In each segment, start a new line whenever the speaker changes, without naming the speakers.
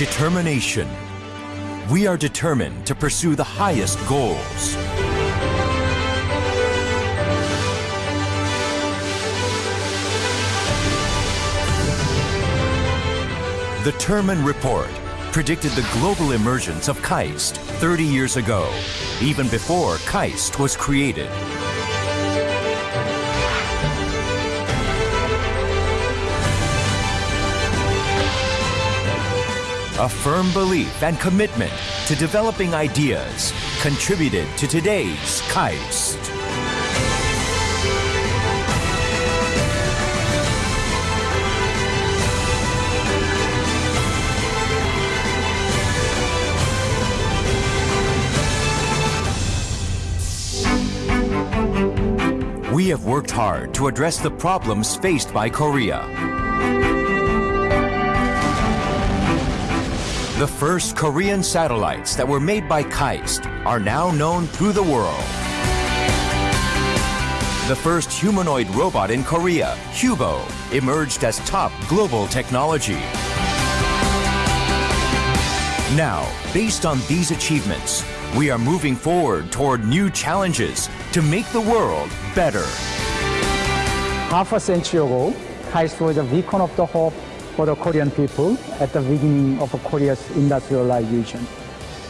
Determination. We are determined to pursue the highest goals. The Terman Report predicted the global emergence of KAIST 30 years ago, even before KAIST was created. A firm belief and commitment to developing ideas contributed to today's KAIST. We have worked hard to address the problems faced by Korea. The first Korean satellites that were made by KAIST are now known through the world. The first humanoid robot in Korea, Hubo, emerged as top global technology. Now, based on these achievements, we are moving forward toward new challenges to make the world better.
Half a century ago, KAIST was a beacon of the hope for the Korean people at the beginning of Korea's industrialization.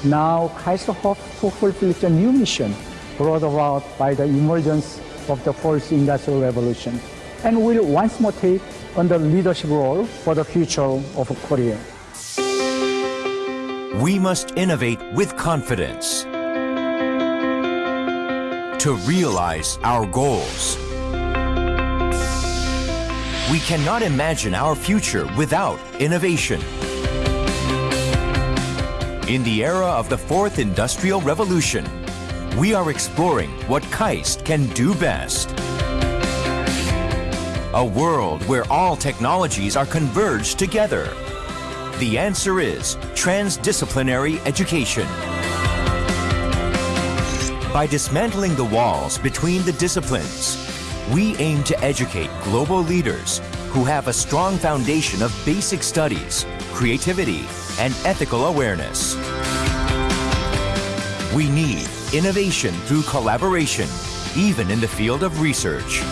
Now, KAIST hopes to fulfill its new mission brought about by the emergence of the fourth industrial revolution and will once more take on the leadership role for the future of Korea.
We must innovate with confidence to realize our goals. We cannot imagine our future without innovation. In the era of the fourth industrial revolution, we are exploring what KAIST can do best. A world where all technologies are converged together. The answer is transdisciplinary education. By dismantling the walls between the disciplines, we aim to educate global leaders who have a strong foundation of basic studies, creativity, and ethical awareness. We need innovation through collaboration, even in the field of research.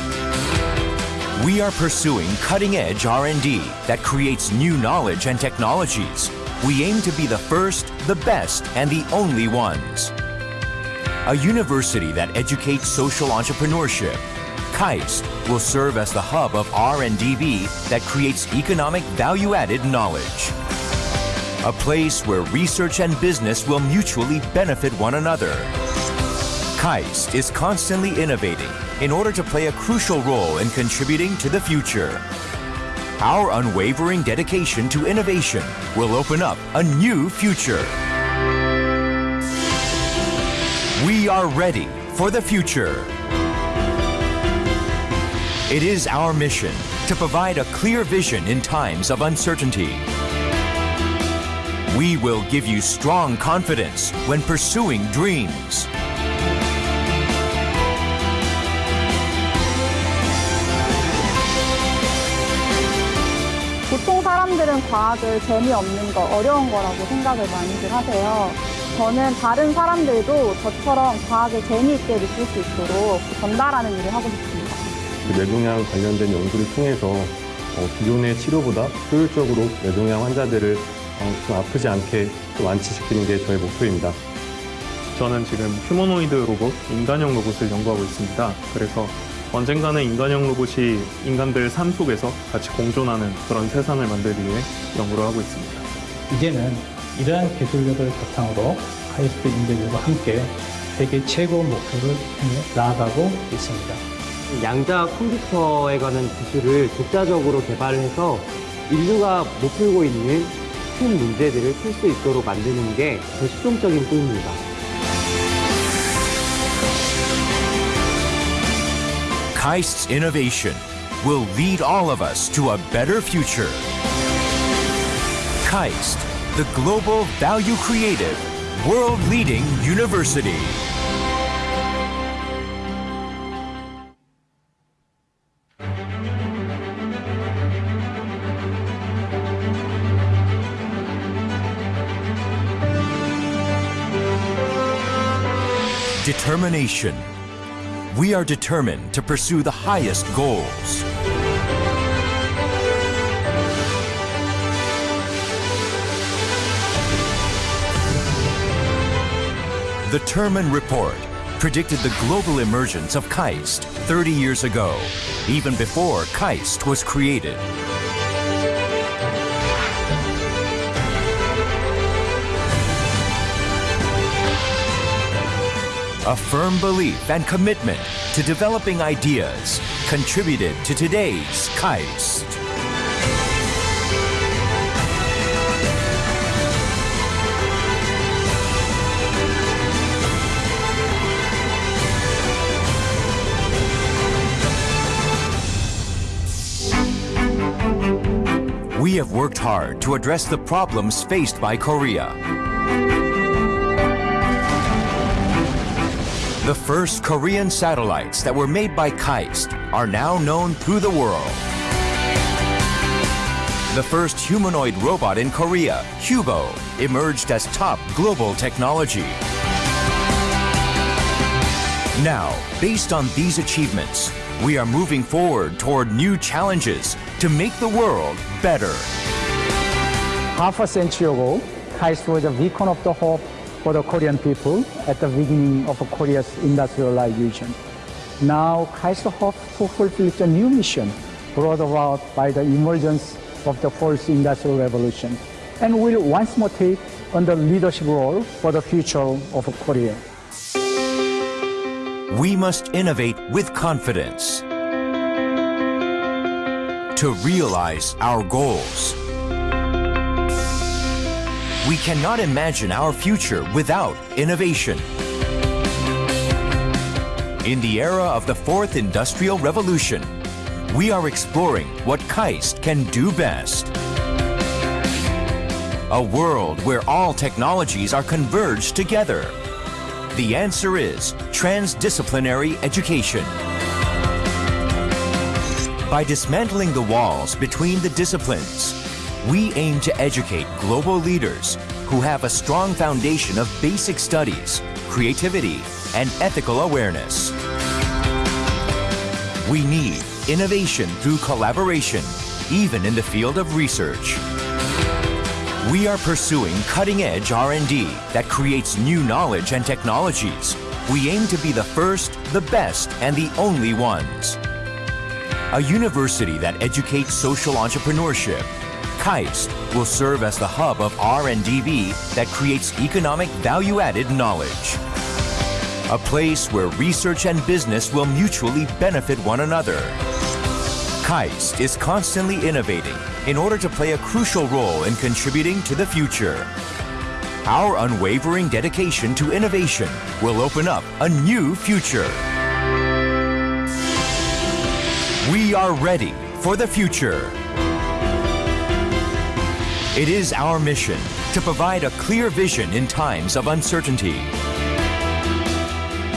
We are pursuing cutting-edge R&D that creates new knowledge and technologies. We aim to be the first, the best, and the only ones. A university that educates social entrepreneurship. KAIST will serve as the hub of R&DB that creates economic value-added knowledge. A place where research and business will mutually benefit one another. KAIST is constantly innovating in order to play a crucial role in contributing to the future. Our unwavering dedication to innovation will open up a new future. We are ready for the future. It is our mission to provide a clear vision in times of uncertainty. We will give you strong confidence when pursuing dreams.
보통 사람들은 과학을 재미없는 거, 어려운 거라고 생각을 많이들 하세요. 저는 다른 사람들도 저처럼 과학을 재미있게 느낄 수 있도록 전달하는 일을 하고 싶습니다.
그 뇌종양 관련된 연구를 통해서 어, 기존의 치료보다 효율적으로 뇌종양 환자들을 어, 좀 아프지 않게 좀 완치시키는 게 저의 목표입니다.
저는 지금 휴머노이드 로봇, 인간형 로봇을 연구하고 있습니다. 그래서 언젠가는 인간형 로봇이 인간들 삶 속에서 같이 공존하는 그런 세상을 만들기 위해 연구를 하고 있습니다.
이제는 이러한 기술력을 바탕으로 카이스트 인재들과 함께 세계 최고 목표를 향해 나아가고 있습니다.
양자 컴퓨터에 관한 기술을 독자적으로 개발해서 인류가 못 풀고 있는 큰 문제들을 풀 수 있도록 만드는 게제 최종적인 꿈입니다.
KAIST's innovation will lead all of us to a better future. KAIST, the global value creative, world leading university. Determination. We are determined to pursue the highest goals. The Terman Report predicted the global emergence of KAIST 30 years ago, even before KAIST was created. A firm belief and commitment to developing ideas contributed to today's KAIST. Have worked hard to address the problems faced by Korea. The first Korean satellites that were made by KAIST are now known through the world. The first humanoid robot in Korea, Hubo, emerged as top global technology. Now, based on these achievements, we are moving forward toward new challenges to make the world better.
Half a century ago, KAIST was a beacon of the hope for the Korean people at the beginning of Korea's industrialization. Now, KAIST hopes to fulfill the new mission brought about by the emergence of the fourth industrial revolution and will once more take on the leadership role for the future of Korea.
We must innovate with confidence to realize our goals. We cannot imagine our future without innovation. In the era of the fourth industrial revolution, we are exploring what KAIST can do best. A world where all technologies are converged together. The answer is transdisciplinary education. By dismantling the walls between the disciplines, we aim to educate global leaders who have a strong foundation of basic studies, creativity, and ethical awareness. We need innovation through collaboration, even in the field of research. We are pursuing cutting-edge R&D that creates new knowledge and technologies. We aim to be the first, the best, and the only ones. A university that educates social entrepreneurship. KAIST will serve as the hub of R&DB that creates economic value-added knowledge. A place where research and business will mutually benefit one another. KAIST is constantly innovating in order to play a crucial role in contributing to the future. Our unwavering dedication to innovation will open up a new future. We are ready for the future. It is our mission to provide a clear vision in times of uncertainty.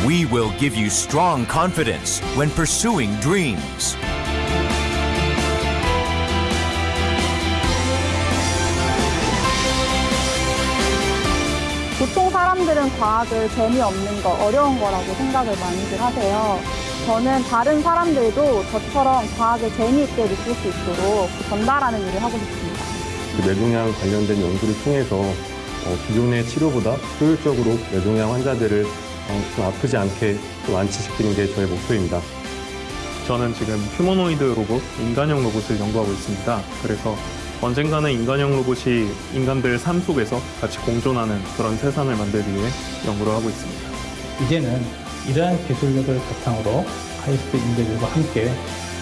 We will give you strong confidence when pursuing dreams.
보통 사람들은 과학을 재미없는 거, 어려운 거라고 생각을 많이들 하세요. 저는 다른 사람들도 저처럼 과학을 재미있게 느낄 수 있도록 전달하는 일을 하고 싶습니다.
그 뇌종양 관련된 연구를 통해서 어, 기존의 치료보다 효율적으로 뇌종양 환자들을 어, 좀 아프지 않게 좀 완치시키는 게 저의 목표입니다.
저는 지금 휴머노이드 로봇, 인간형 로봇을 연구하고 있습니다. 그래서 언젠가는 인간형 로봇이 인간들 삶 속에서 같이 공존하는 그런 세상을 만들기 위해 연구를 하고 있습니다.
이제는 이러한 기술력을 바탕으로 카이스트 인재들과 함께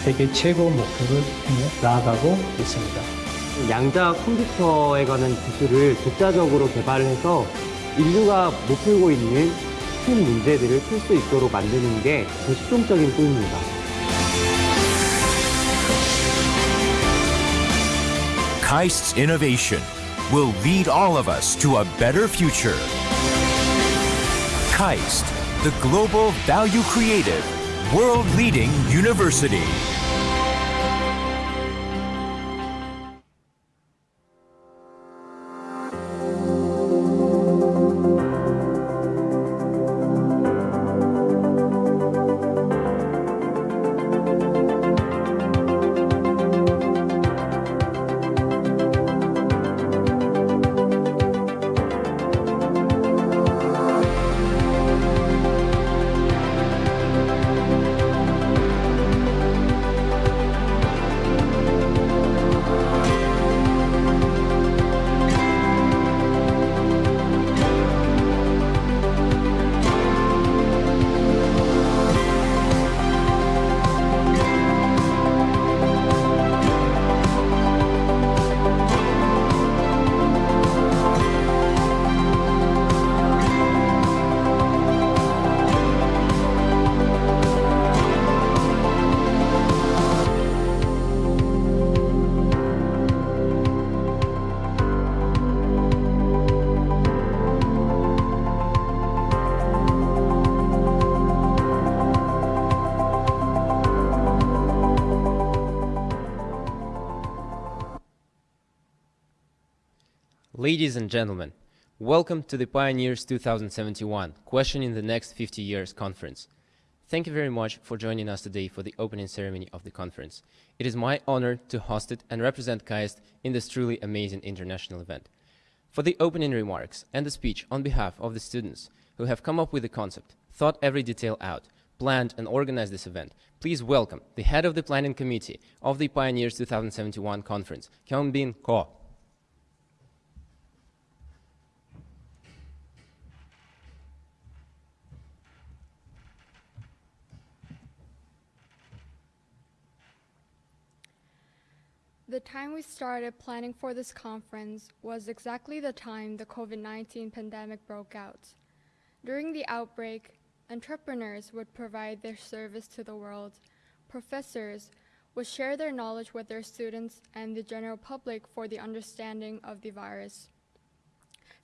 세계 최고 목표를 향해 나아가고 있습니다.
양자 컴퓨터에 관한 기술을 독자적으로 개발해서 인류가 못 풀고 있는 큰 문제들을 풀 수 있도록 만드는 게제 최종적인 꿈입니다.
KAIST's innovation will lead all of us to a better future. KAIST, the global value creative, world leading university.
Ladies and gentlemen, welcome to the Pioneers 2071 Questioning the Next 50 Years conference. Thank you very much for joining us today for the opening ceremony of the conference. It is my honor to host it and represent KAIST in this truly amazing international event. For the opening remarks and the speech on behalf of the students who have come up with the concept, thought every detail out, planned and organized this event, please welcome the head of the planning committee of the Pioneers 2071 conference, Kyung-bin Ko.
The time we started planning for this conference was exactly the time the COVID 19 pandemic broke out. During the outbreak, entrepreneurs would provide their service to the world, professors would share their knowledge with their students and the general public for the understanding of the virus.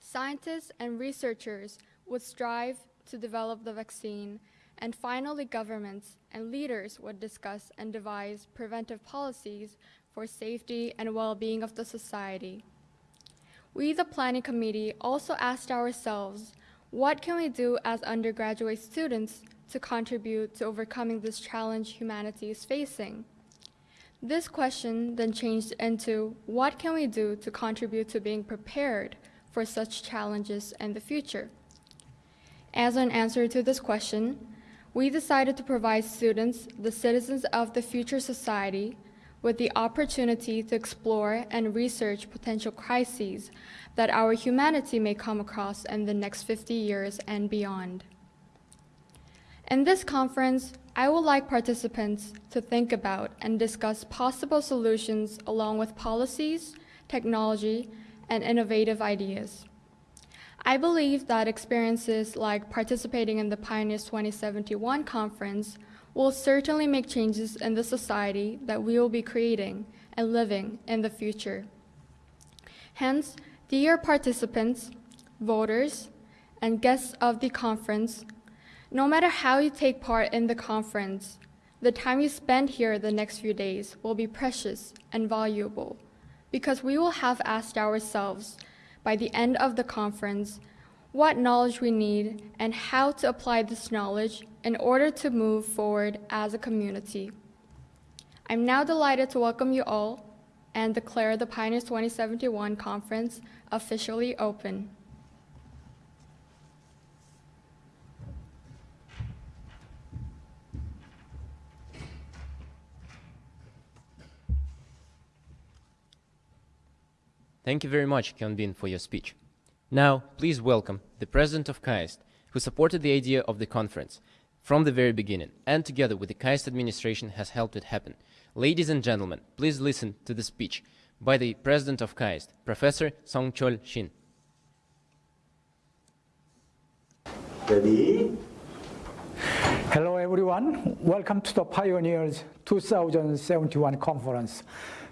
Scientists and researchers would strive to develop the vaccine, and finally, governments and leaders would discuss and devise preventive policies for safety and well-being of the society. We, the planning committee, also asked ourselves, what can we do as undergraduate students to contribute to overcoming this challenge humanity is facing? This question then changed into, what can we do to contribute to being prepared for such challenges in the future? As an answer to this question, we decided to provide students, the citizens of the future society, with the opportunity to explore and research potential crises that our humanity may come across in the next 50 years and beyond. In this conference, I would like participants to think about and discuss possible solutions along with policies, technology, and innovative ideas. I believe that experiences like participating in the Pioneers 2071 conference will certainly make changes in the society that we will be creating and living in the future. Hence, dear participants, voters, and guests of the conference, no matter how you take part in the conference, the time you spend here the next few days will be precious and valuable because we will have asked ourselves by the end of the conference what knowledge we need and how to apply this knowledge in order to move forward as a community. I'm now delighted to welcome you all and declare the Pioneers 2071 conference officially open.
Thank you very much, Kyung-bin, for your speech. Now, please welcome the president of KAIST, who supported the idea of the conference from the very beginning, and together with the KAIST administration has helped it happen. Ladies and gentlemen, please listen to the speech by the president of KAIST, Professor Sung-Chul Shin.
Ready? Hello, everyone. Welcome to the Pioneers 2071 conference.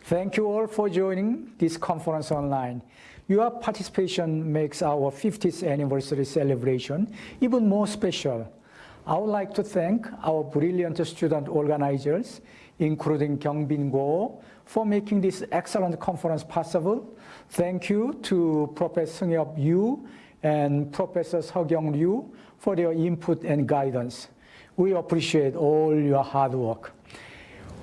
Thank you all for joining this conference online. Your participation makes our 50th anniversary celebration even more special. I would like to thank our brilliant student organizers, including Kyung-bin Go, for making this excellent conference possible. Thank you to Professor Seung Yu and Professor Seokyoung Ryu for their input and guidance. We appreciate all your hard work.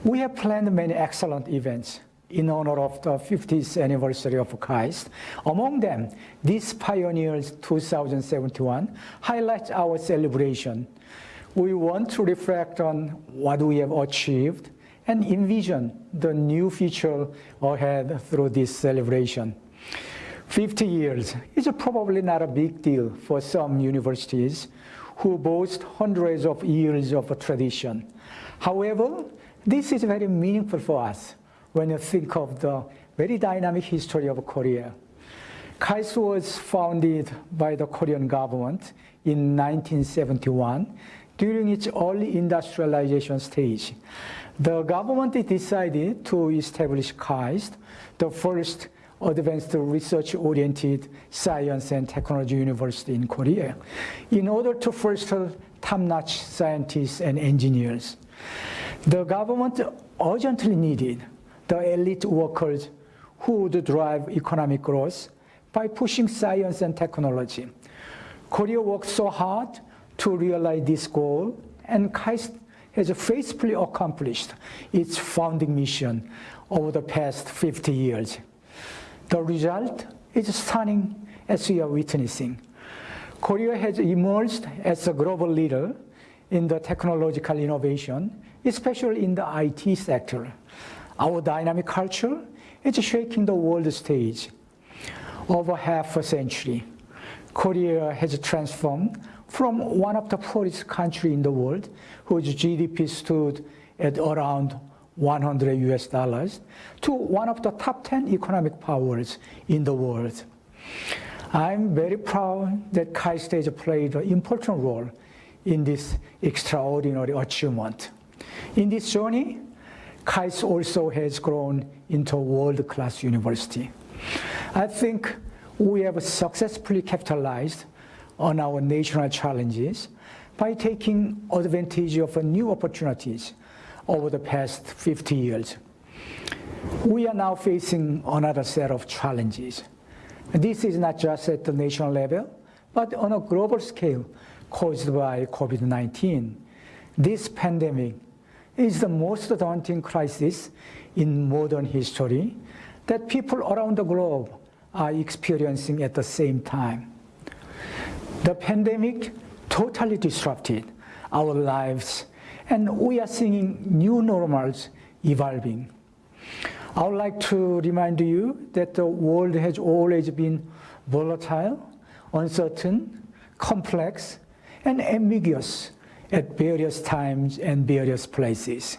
We have planned many excellent events in honor of the 50th anniversary of KAIST. Among them, this Pioneers 2071 highlights our celebration. We want to reflect on what we have achieved and envision the new future ahead through this celebration. 50 years is probably not a big deal for some universities who boast hundreds of years of tradition. However, this is very meaningful for us when you think of the very dynamic history of Korea. KAIST was founded by the Korean government in 1971 during its early industrialization stage. The government decided to establish KAIST, the first advanced research-oriented science and technology university in Korea, in order to foster top-notch scientists and engineers. The government urgently needed the elite workers who would drive economic growth, by pushing science and technology. Korea worked so hard to realize this goal, and KAIST has faithfully accomplished its founding mission over the past 50 years. The result is stunning as we are witnessing. Korea has emerged as a global leader in the technological innovation, especially in the IT sector. Our dynamic culture is shaking the world stage. Over half a century, Korea has transformed from one of the poorest countries in the world, whose GDP stood at around 100 US dollars, to one of the top 10 economic powers in the world. I'm very proud that KAIST has played an important role in this extraordinary achievement. In this journey, KAIST also has grown into a world-class university. I think we have successfully capitalized on our national challenges by taking advantage of new opportunities over the past 50 years. We are now facing another set of challenges. This is not just at the national level, but on a global scale caused by COVID-19. This pandemic is the most daunting crisis in modern history that people around the globe are experiencing at the same time. The pandemic totally disrupted our lives, and we are seeing new normals evolving. I would like to remind you that the world has always been volatile, uncertain, complex, and ambiguous at various times and various places.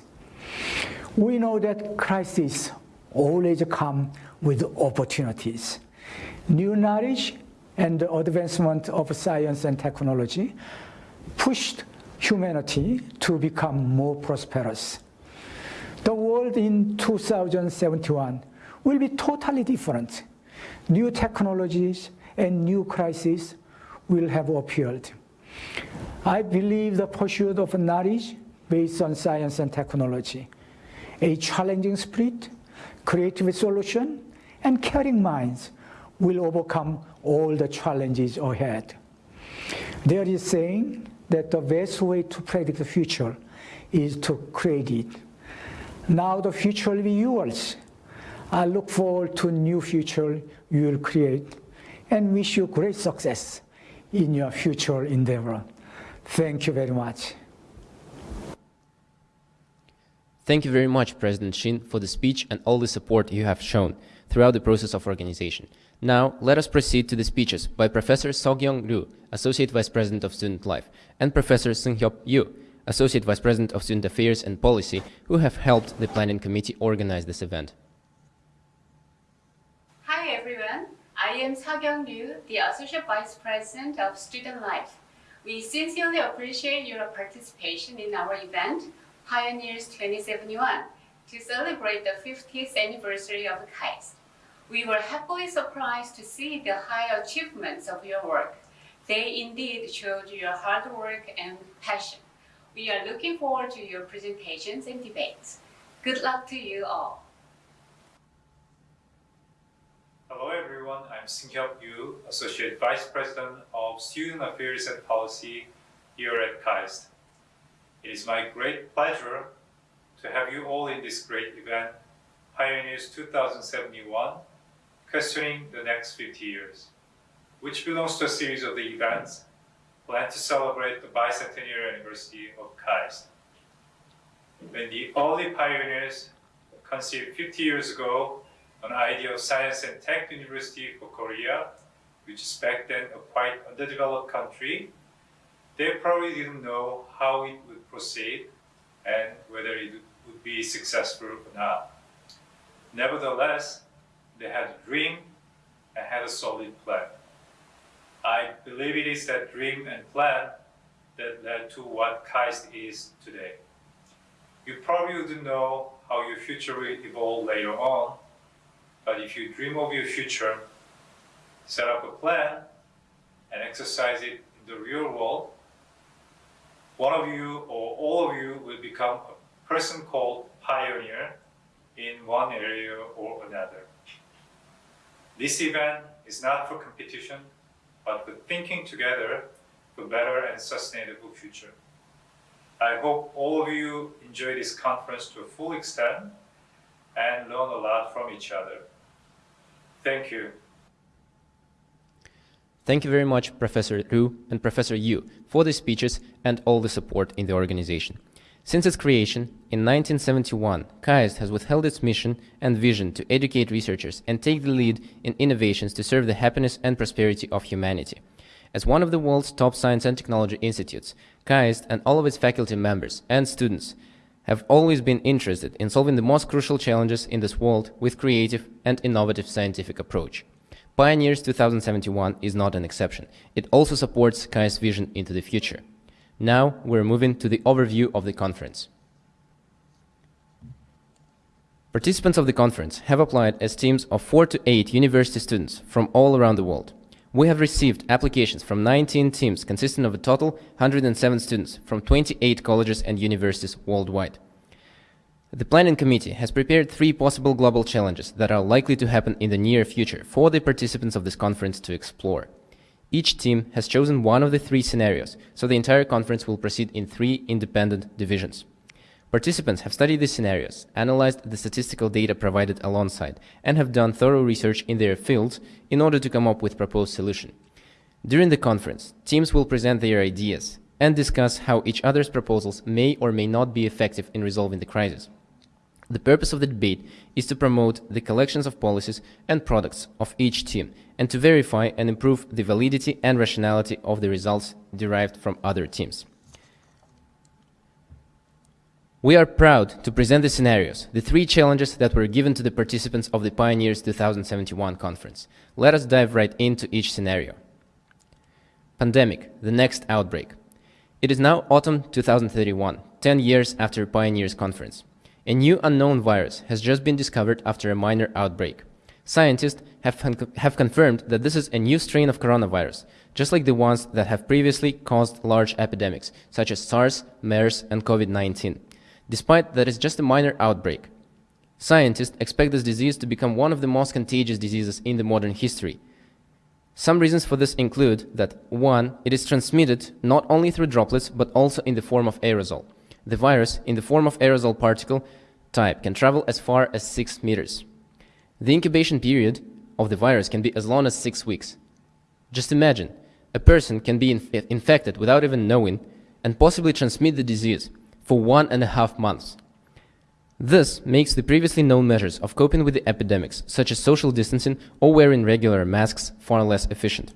We know that crises always come with opportunities. New knowledge and the advancement of science and technology pushed humanity to become more prosperous. The world in 2071 will be totally different. New technologies and new crises will have appeared. I believe the pursuit of knowledge based on science and technology, a challenging spirit, creative solution, and caring minds will overcome all the challenges ahead. There is saying that the best way to predict the future is to create it. Now the future will be yours. I look forward to new future you will create and wish you great success in your future endeavor. Thank you very much.
Thank you very much, President Shin, for the speech and all the support you have shown throughout the process of organization. Now, let us proceed to the speeches by Professor Seokyoung Ryu, Associate Vice President of Student Life, and Professor Seunghyup Yu, Associate Vice President of Student Affairs and Policy, who have helped the planning committee organize this event.
Hi everyone, I am Seokyoung Ryu, the Associate Vice President of Student Life. We sincerely appreciate your participation in our event, Pioneers 2071, to celebrate the 50th anniversary of KAIST. We were happily surprised to see the high achievements of your work. They indeed showed your hard work and passion. We are looking forward to your presentations and debates. Good luck to you all.
Hello everyone, I'm Seunghyup Yu, Associate Vice President of Student Affairs and Policy here at KAIST. It is my great pleasure to have you all in this great event, Pioneers 2071, questioning the next 50 years, which belongs to a series of the events planned to celebrate the bicentennial anniversary of KAIST. When the early pioneers conceived 50 years ago an idea of science and tech university for Korea, which is back then a quite underdeveloped country, they probably didn't know how it would proceed and whether it would be successful or not. Nevertheless, they had a dream and had a solid plan. I believe it is that dream and plan that led to what KAIST is today. You probably wouldn't know how your future will evolve later on, but if you dream of your future, set up a plan, and exercise it in the real world, one of you or all of you will become a person called pioneer in one area or another. This event is not for competition, but for thinking together for a better and sustainable future. I hope all of you enjoy this conference to a full extent and learn a lot from each other. Thank you.
Thank you very much, Professor Ryu and Professor Yu, for the speeches and all the support in the organization. Since its creation in 1971, KAIST has withheld its mission and vision to educate researchers and take the lead in innovations to serve the happiness and prosperity of humanity. As one of the world's top science and technology institutes, KAIST and all of its faculty members and students have always been interested in solving the most crucial challenges in this world with creative and innovative scientific approach. Pioneers 2071 is not an exception. It also supports KAIST's vision into the future. Now we're moving to the overview of the conference. Participants of the conference have applied as teams of 4 to 8 university students from all around the world. We have received applications from 19 teams consisting of a total 107 students from 28 colleges and universities worldwide. The planning committee has prepared three possible global challenges that are likely to happen in the near future for the participants of this conference to explore. Each team has chosen one of the three scenarios, so the entire conference will proceed in three independent divisions. Participants have studied the scenarios, analyzed the statistical data provided alongside, and have done thorough research in their fields in order to come up with proposed solution. During the conference, teams will present their ideas and discuss how each other's proposals may or may not be effective in resolving the crisis. The purpose of the debate is to promote the collections of policies and products of each team and to verify and improve the validity and rationality of the results derived from other teams. We are proud to present the scenarios, the three challenges that were given to the participants of the Pioneers 2071 conference. Let us dive right into each scenario. Pandemic, the next outbreak. It is now autumn 2031, 10 years after Pioneers conference. A new unknown virus has just been discovered after a minor outbreak. Scientists have, have confirmed that this is a new strain of coronavirus, just like the ones that have previously caused large epidemics, such as SARS, MERS, and COVID-19 despite that it's just a minor outbreak. Scientists expect this disease to become one of the most contagious diseases in the modern history. Some reasons for this include that 1. It is transmitted not only through droplets but also in the form of aerosol. The virus, in the form of aerosol particle type, can travel as far as 6 meters. The incubation period of the virus can be as long as 6 weeks. Just imagine, a person can be inf infected without even knowing and possibly transmit the disease for one and a half months. This makes the previously known measures of coping with the epidemics, such as social distancing or wearing regular masks, far less efficient.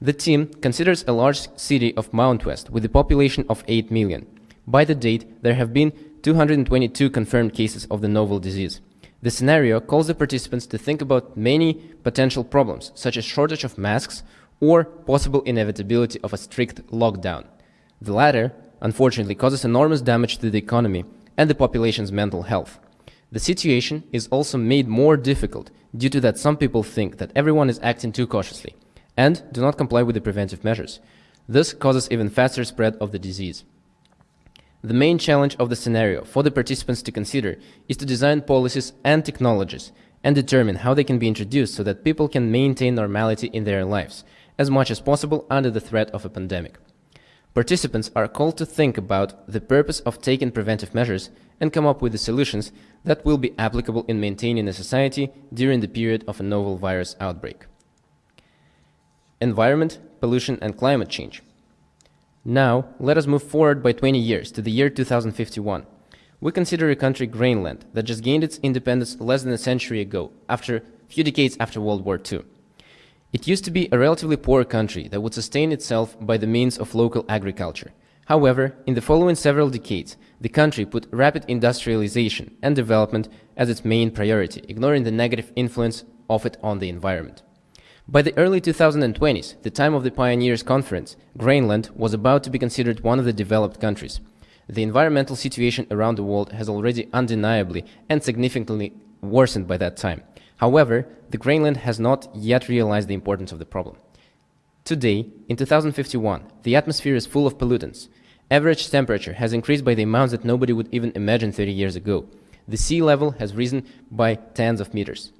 The team considers a large city of Mount West with a population of 8 million. By the date, there have been 222 confirmed cases of the novel disease. The scenario calls the participants to think about many potential problems, such as shortage of masks or possible inevitability of a strict lockdown. The latter unfortunately causes enormous damage to the economy and the population's mental health. The situation is also made more difficult due to that some people think that everyone is acting too cautiously and do not comply with the preventive measures. This causes even faster spread of the disease. The main challenge of the scenario for the participants to consider is to design policies and technologies and determine how they can be introduced so that people can maintain normality in their lives as much as possible under the threat of a pandemic. Participants are called to think about the purpose of taking preventive measures and come up with the solutions that will be applicable in maintaining a society during the period of a novel virus outbreak. Environment, pollution and climate change. Now, let us move forward by 20 years to the year 2051. We consider a country Greenland that just gained its independence less than a century ago, after a few decades after World War II. It used to be a relatively poor country that would sustain itself by the means of local agriculture. However, in the following several decades, the country put rapid industrialization and development as its main priority, ignoring the negative influence of it on the environment. By the early 2020s, the time of the Pioneers Conference, Greenland was about to be considered one of the developed countries. The environmental situation around the world has already undeniably and significantly worsened by that time. However, the Greenland has not yet realized the importance of the problem. Today, in 2051, the atmosphere is full of pollutants. Average temperature has increased by the amounts that nobody would even imagine 30 years ago. The sea level has risen by tens of meters.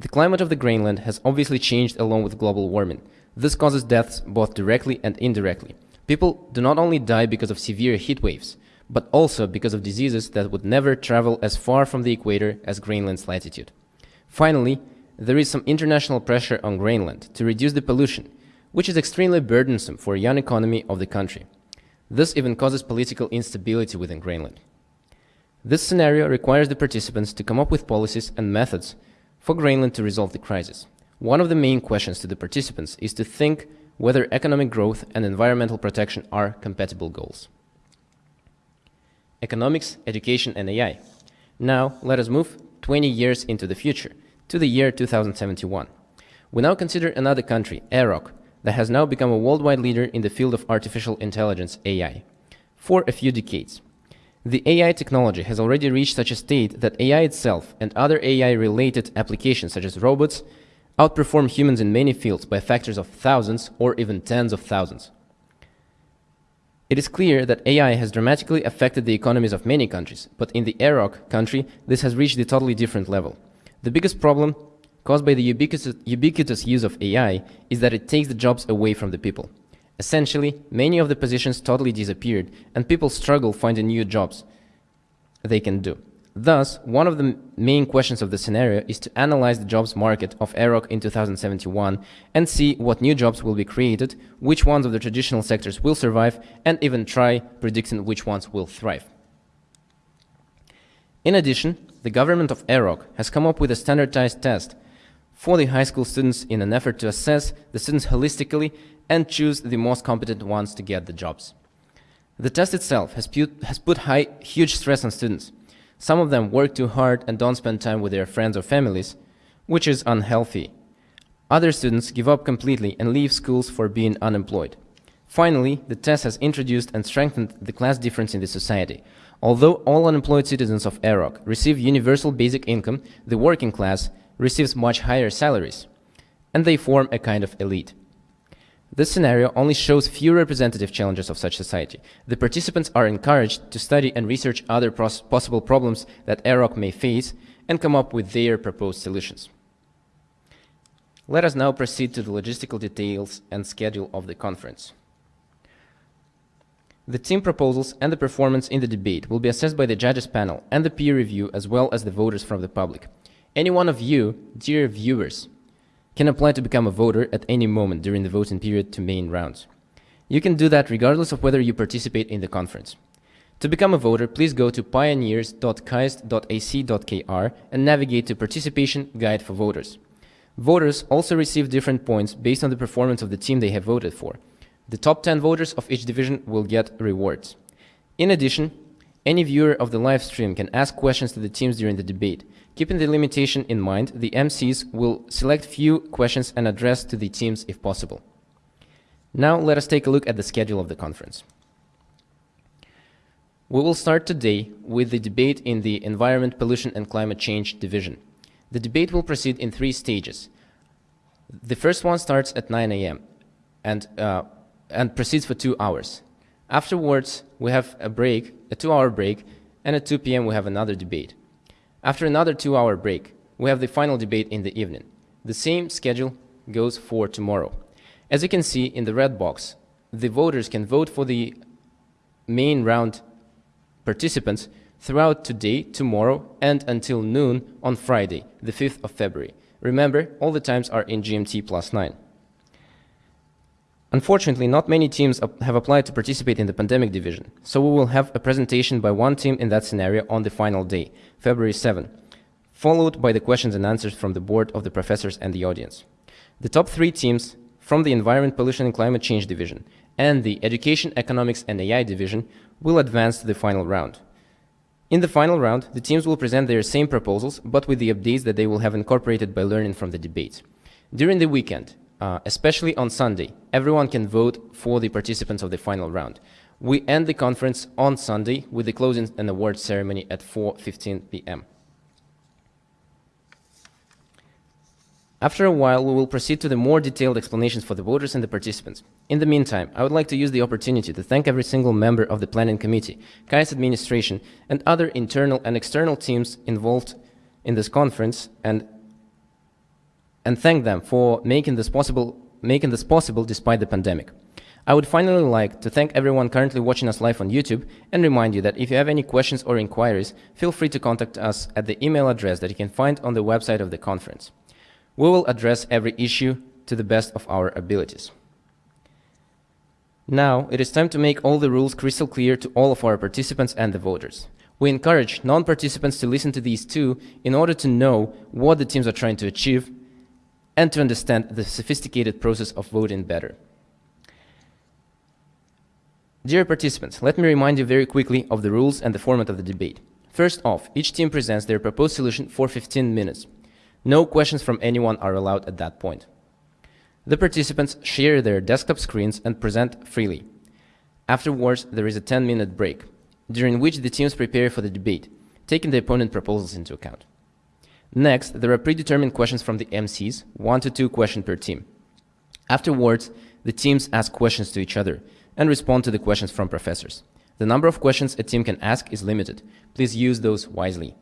The climate of the Greenland has obviously changed along with global warming. This causes deaths both directly and indirectly. People do not only die because of severe heat waves, but also because of diseases that would never travel as far from the equator as Greenland's latitude. Finally, there is some international pressure on Greenland to reduce the pollution, which is extremely burdensome for young economy of the country. This even causes political instability within Greenland. This scenario requires the participants to come up with policies and methods for Greenland to resolve the crisis. One of the main questions to the participants is to think whether economic growth and environmental protection are compatible goals. Economics, education, and AI. Now, let us move 20 years into the future, to the year 2071. We now consider another country, AROC, that has now become a worldwide leader in the field of artificial intelligence, AI, for a few decades. The AI technology has already reached such a state that AI itself and other AI-related applications such as robots outperform humans in many fields by factors of thousands or even tens of thousands. It is clear that AI has dramatically affected the economies of many countries, but in the AROC country, this has reached a totally different level. The biggest problem caused by the ubiquitous, ubiquitous use of AI is that it takes the jobs away from the people. Essentially, many of the positions totally disappeared, and people struggle finding new jobs they can do. Thus, one of the main questions of the scenario is to analyze the jobs market of AROC in 2071 and see what new jobs will be created, which ones of the traditional sectors will survive, and even try predicting which ones will thrive. In addition, the government of AROC has come up with a standardized test for the high school students in an effort to assess the students holistically and choose the most competent ones to get the jobs. The test itself has put, has put high, huge stress on students. Some of them work too hard and don't spend time with their friends or families, which is unhealthy. Other students give up completely and leave schools for being unemployed. Finally, the test has introduced and strengthened the class difference in the society. Although all unemployed citizens of AROC receive universal basic income, the working class receives much higher salaries, and they form a kind of elite. This scenario only shows few representative challenges of such society. The participants are encouraged to study and research other possible problems that AROC may face and come up with their proposed solutions. Let us now proceed to the logistical details and schedule of the conference. The team proposals and the performance in the debate will be assessed by the judges panel and the peer review as well as the voters from the public. Any one of you, dear viewers, can apply to become a voter at any moment during the voting period to main rounds. You can do that regardless of whether you participate in the conference. To become a voter, please go to pioneers.kaist.ac.kr and navigate to Participation Guide for Voters. Voters also receive different points based on the performance of the team they have voted for. The top 10 voters of each division will get rewards. In addition, any viewer of the live stream can ask questions to the teams during the debate. Keeping the limitation in mind, the MCs will select few questions and address to the teams if possible. Now let us take a look at the schedule of the conference. We will start today with the debate in the Environment, Pollution and Climate Change Division. The debate will proceed in three stages. The first one starts at 9 a.m. and, uh, and proceeds for two hours. Afterwards, we have a break, a two-hour break, and at 2 p.m. we have another debate. After another two-hour break, we have the final debate in the evening. The same schedule goes for tomorrow. As you can see in the red box, the voters can vote for the main round participants throughout today, tomorrow, and until noon on Friday, the 5th of February. Remember, all the times are in GMT plus 9. Unfortunately, not many teams have applied to participate in the pandemic division, so we will have a presentation by one team in that scenario on the final day, February 7, followed by the questions and answers from the board of the professors and the audience. The top three teams from the Environment, Pollution and Climate Change division and the Education, Economics and AI division will advance to the final round. In the final round, the teams will present their same proposals, but with the updates that they will have incorporated by learning from the debate. During the weekend, uh, especially on Sunday, everyone can vote for the participants of the final round. We end the conference on Sunday with the closing and awards ceremony at 4.15 p.m. After a while, we will proceed to the more detailed explanations for the voters and the participants. In the meantime, I would like to use the opportunity to thank every single member of the planning committee, KAIST administration, and other internal and external teams involved in this conference, and and thank them for making this possible, making this possible despite the pandemic. I would finally like to thank everyone currently watching us live on YouTube and remind you that if you have any questions or inquiries, feel free to contact us at the email address that you can find on the website of the conference. We will address every issue to the best of our abilities. Now, it is time to make all the rules crystal clear to all of our participants and the voters. We encourage non-participants to listen to these too in order to know what the teams are trying to achieve and to understand the sophisticated process of voting better. Dear participants, let me remind you very quickly of the rules and the format of the debate. First off, each team presents their proposed solution for 15 minutes. No questions from anyone are allowed at that point. The participants share their desktop screens and present freely. Afterwards, there is a 10-minute break, during which the teams prepare for the debate, taking the opponent proposals into account. Next, there are predetermined questions from the MCs, one to two questions per team. Afterwards, the teams ask questions to each other, and respond to the questions from professors. The number of questions a team can ask is limited. Please use those wisely.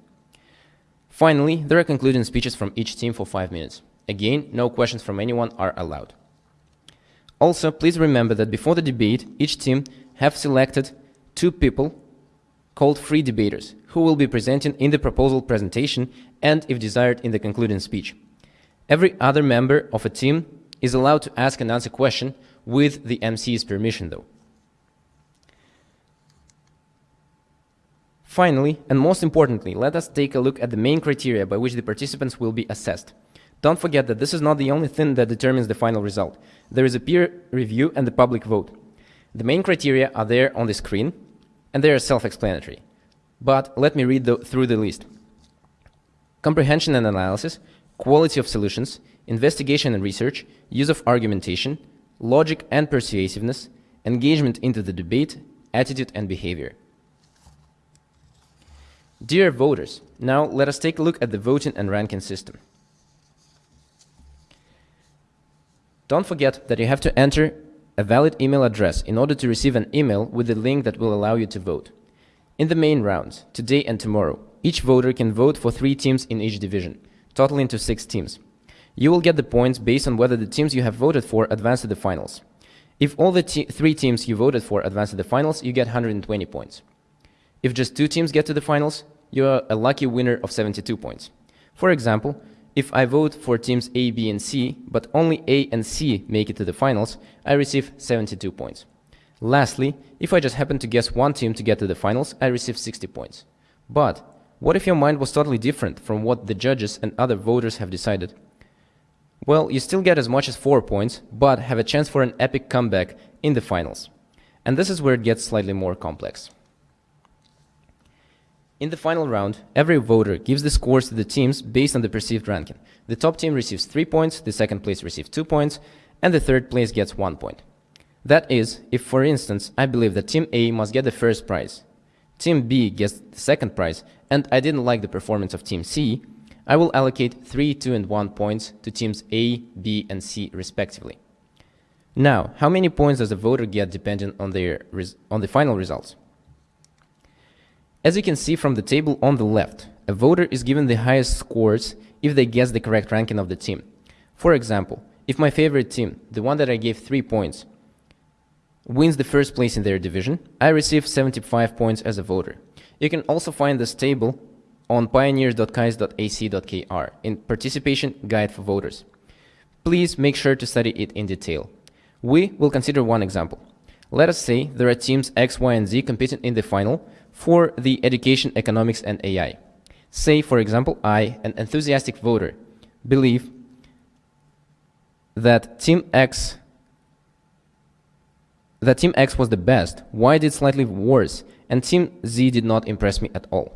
Finally, there are concluding speeches from each team for five minutes. Again, no questions from anyone are allowed. Also, please remember that before the debate, each team have selected two people called free debaters who will be presenting in the proposal presentation and, if desired, in the concluding speech. Every other member of a team is allowed to ask and answer question with the MC's permission though. Finally, and most importantly, let us take a look at the main criteria by which the participants will be assessed. Don't forget that this is not the only thing that determines the final result. There is a peer review and the public vote. The main criteria are there on the screen, and they are self-explanatory. But let me read the, through the list. Comprehension and analysis, quality of solutions, investigation and research, use of argumentation, logic and persuasiveness, engagement into the debate, attitude and behavior. Dear voters, now let us take a look at the voting and ranking system. Don't forget that you have to enter a valid email address in order to receive an email with the link that will allow you to vote. In the main rounds, today and tomorrow, each voter can vote for three teams in each division, totaling to six teams. You will get the points based on whether the teams you have voted for advance to the finals. If all the te three teams you voted for advance to the finals, you get 120 points. If just two teams get to the finals, you are a lucky winner of 72 points. For example, if I vote for teams A, B, and C, but only A and C make it to the finals, I receive 72 points. Lastly, if I just happen to guess one team to get to the finals, I receive 60 points. But what if your mind was totally different from what the judges and other voters have decided? Well, you still get as much as 4 points, but have a chance for an epic comeback in the finals. And this is where it gets slightly more complex. In the final round, every voter gives the scores to the teams based on the perceived ranking. The top team receives 3 points, the second place receives 2 points, and the third place gets 1 point. That is, if for instance, I believe that Team A must get the first prize, Team B gets the second prize, and I didn't like the performance of Team C, I will allocate 3, 2, and 1 points to teams A, B, and C respectively. Now, how many points does a voter get depending on, their on the final results? As you can see from the table on the left, a voter is given the highest scores if they guess the correct ranking of the team. For example, if my favorite team, the one that I gave 3 points, wins the first place in their division, I receive 75 points as a voter. You can also find this table on pioneers.kaist.ac.kr in Participation Guide for Voters. Please make sure to study it in detail. We will consider one example. Let us say there are teams X, Y, and Z competing in the final for the education, economics, and AI. Say, for example, I, an enthusiastic voter, believe that Team X that Team X was the best, Y did slightly worse, and Team Z did not impress me at all.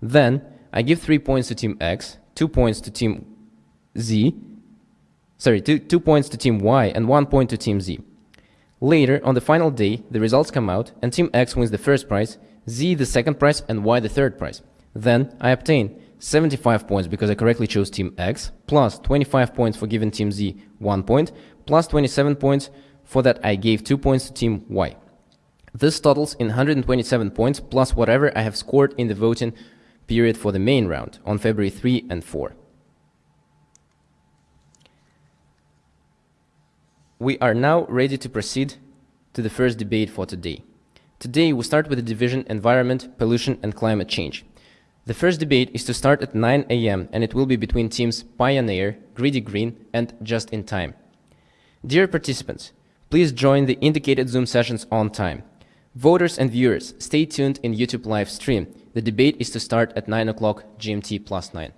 Then I give 3 points to team X, 2 points to team Z, sorry, two, 2 points to team Y, and 1 point to team Z. Later, on the final day, the results come out, and team X wins the first prize, Z the second prize, and Y the third prize. Then I obtain 75 points because I correctly chose team X, plus 25 points for giving team Z 1 point, plus 27 points for that I gave 2 points to team Y. This totals in 127 points plus whatever I have scored in the voting period for the main round on February 3 and 4. we are now ready to proceed to the first debate for today. Today, we start with the division Environment, Pollution and Climate Change. The first debate is to start at 9 a.m. and it will be between teams Pioneer, Greedy Green and Just in Time. Dear participants, please join the indicated Zoom sessions on time. Voters and viewers, stay tuned in YouTube live stream. The debate is to start at 9 o'clock GMT plus 9.